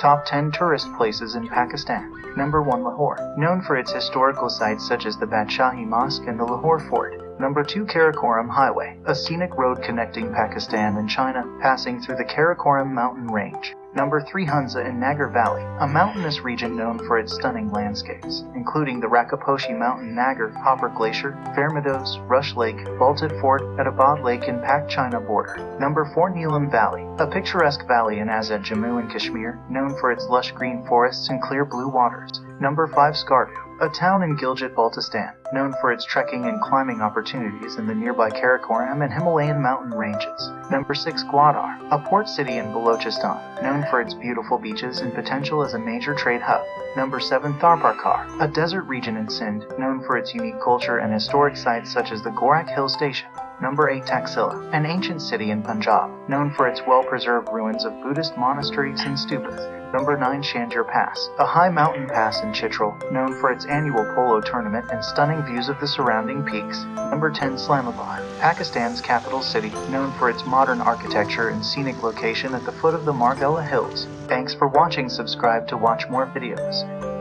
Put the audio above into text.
Top 10 Tourist Places in Pakistan. Number 1 Lahore. Known for its historical sites such as the Badshahi Mosque and the Lahore Fort. Number 2 Karakoram Highway. A scenic road connecting Pakistan and China, passing through the Karakoram mountain range. Number 3 Hunza in Nagar Valley, a mountainous region known for its stunning landscapes, including the Rakaposhi Mountain Nagar, Hopper Glacier, Fairy Meadows, Rush Lake, Baltit Fort, Attabad Lake and Pak-China border. Number 4 Neelam Valley, a picturesque valley in Azad Jammu and Kashmir, known for its lush green forests and clear blue waters. Number 5 Skardu, a town in Gilgit-Baltistan, known for its trekking and climbing opportunities in the nearby Karakoram and Himalayan mountain ranges. Number 6 Gwadar, a port city in Balochistan, known for its beautiful beaches and potential as a major trade hub. Number 7 Tharparkar, a desert region in Sindh, known for its unique culture and historic sites such as the Gorakh Hill Station. Number 8 Taxila, an ancient city in Punjab, known for its well-preserved ruins of Buddhist monasteries and stupas. Number 9 Shandur Pass, a high mountain pass in Chitral, known for its annual polo tournament and stunning views of the surrounding peaks. Number 10 Islamabad, Pakistan's capital city, known for its modern architecture and scenic location at the foot of the Margalla Hills. Thanks for watching subscribe to watch more videos.